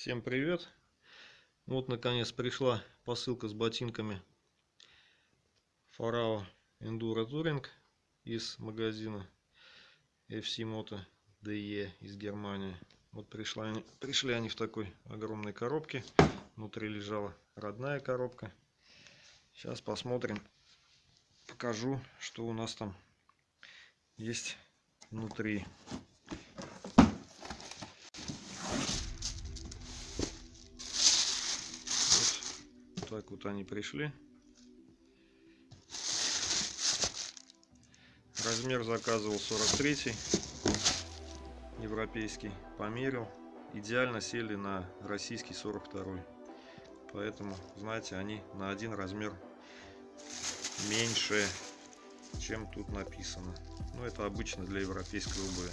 Всем привет! Вот наконец пришла посылка с ботинками Farao Enduro Touring из магазина FC Moto DE из Германии. Вот пришла, они, пришли они в такой огромной коробке. Внутри лежала родная коробка. Сейчас посмотрим, покажу, что у нас там есть внутри. Вот они пришли. Размер заказывал 43 европейский. Померил. Идеально сели на российский 42 Поэтому, знаете, они на один размер меньше, чем тут написано. Ну, это обычно для европейской обуви.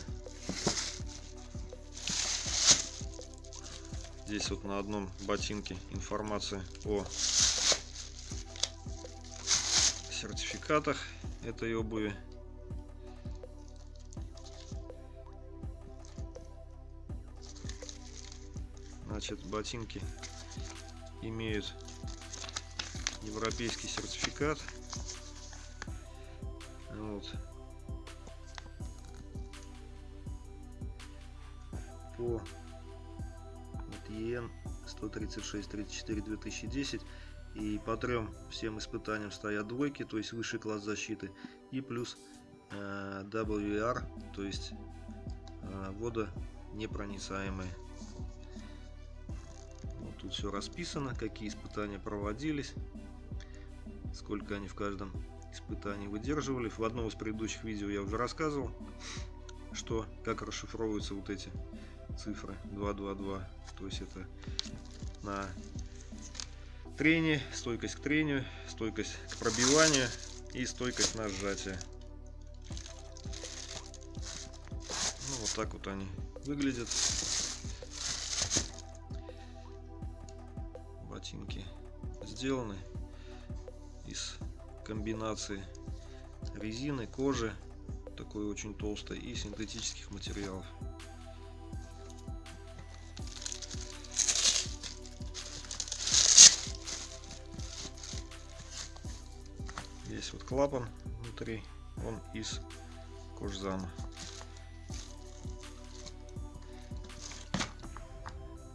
Здесь вот на одном ботинке информация о сертификатах этой обуви. Значит, ботинки имеют европейский сертификат. Вот. По ЕН 136 34 2010 и по трем всем испытаниям стоят двойки то есть высший класс защиты и плюс э, WR то есть э, водонепроницаемые. Вот тут все расписано какие испытания проводились сколько они в каждом испытании выдерживали. В одном из предыдущих видео я уже рассказывал что как расшифровываются вот эти цифры. 222 то есть это на трение стойкость к трению стойкость к пробиванию и стойкость на сжатие. Ну, вот так вот они выглядят. Ботинки сделаны из комбинации резины кожи такой очень толстой и синтетических материалов Здесь вот клапан внутри, он из кожзама.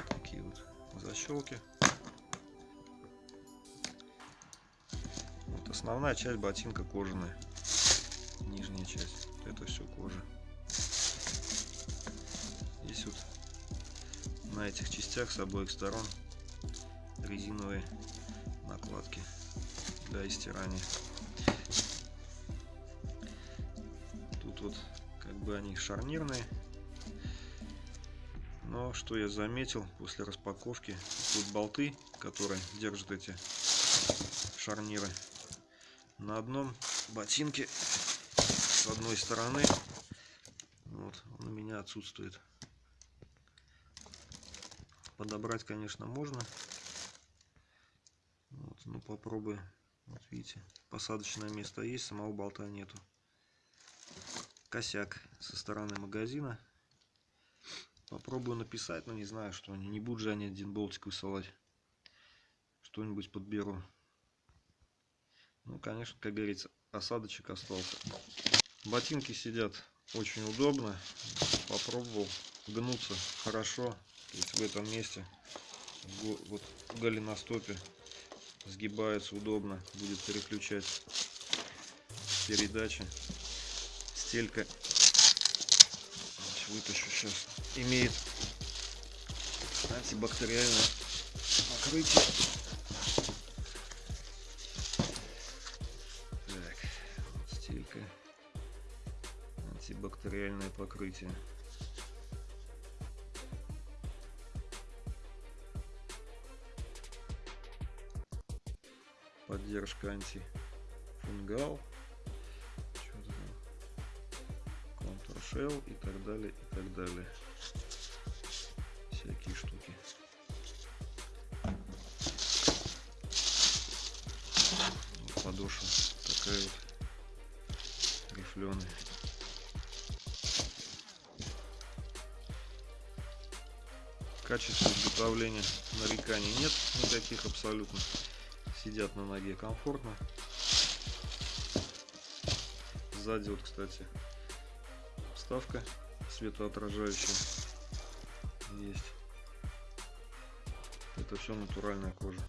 Такие вот защелки. Вот основная часть ботинка кожаная. Нижняя часть. Это все кожа. Здесь вот на этих частях с обоих сторон резиновые накладки для стирания. вот как бы они шарнирные. Но что я заметил после распаковки, тут болты, которые держат эти шарниры на одном ботинке с одной стороны. Вот, он у меня отсутствует. Подобрать, конечно, можно. Вот, ну попробую. Вот видите, посадочное место есть, самого болта нету косяк со стороны магазина. Попробую написать, но не знаю, что они. Не будут же они один болтик высылать. Что-нибудь подберу. Ну, конечно, как говорится, осадочек остался. Ботинки сидят очень удобно. Попробовал гнуться хорошо. В этом месте, вот в голеностопе, сгибается удобно. Будет переключать передачи. Стелька вытащу сейчас имеет антибактериальное покрытие. Так стелька. Антибактериальное покрытие поддержка антифунгал shell и так далее и так далее. Всякие штуки. Подошва такая вот рифленая В качестве изготовления нареканий нет никаких абсолютно. Сидят на ноге комфортно. Сзади вот, кстати, вставка светоотражающая есть. Это все натуральная кожа.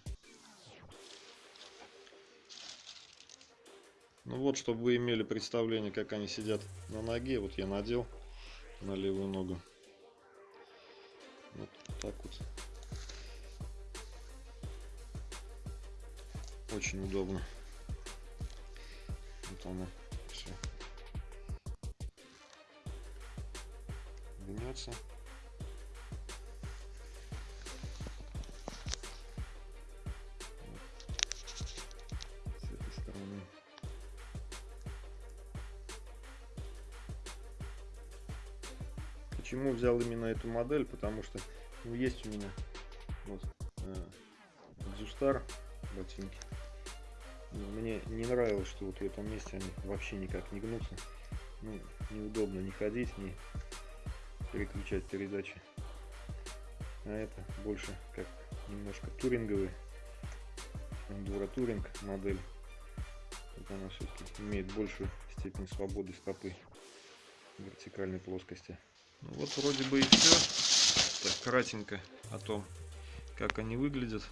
Ну вот, чтобы вы имели представление, как они сидят на ноге, вот я надел на левую ногу. Вот так вот. Очень удобно. Вот оно все. Гнется. Почему взял именно эту модель? Потому что ну, есть у меня вот э, Дзустар ботинки. Мне не нравилось, что вот в этом месте они вообще никак не гнутся. Ну, неудобно не ходить, не переключать передачи. А это больше как немножко туринговый, эндуро туринг модель. Вот она все-таки имеет большую степень свободы стопы в вертикальной плоскости. Ну вот вроде бы и все. Так, кратенько о том, как они выглядят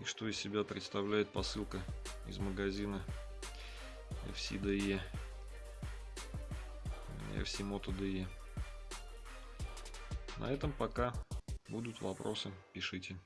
и что из себя представляет посылка из магазина FCDE FC Moto DE. На этом пока. Будут вопросы, пишите.